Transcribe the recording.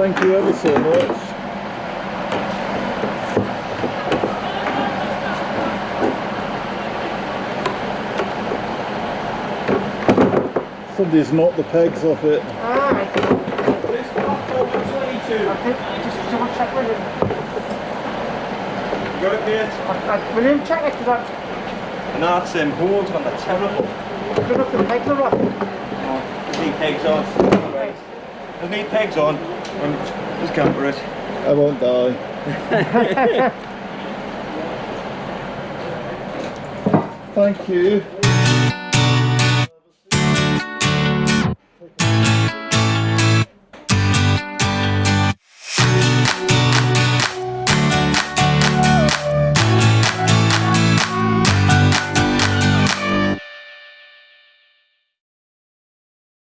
Thank you ever so much. Somebody's knocked the pegs off it. Alright. It's not 22. I think just double check with him. You got it, mate? I, I, will him check it because I'm And that's um, holds on the terrible. good up the pegs are off. Oh, there's need pegs on. Right. There's need pegs on. And just camper it. I won't die.